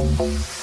Música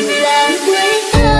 Did I break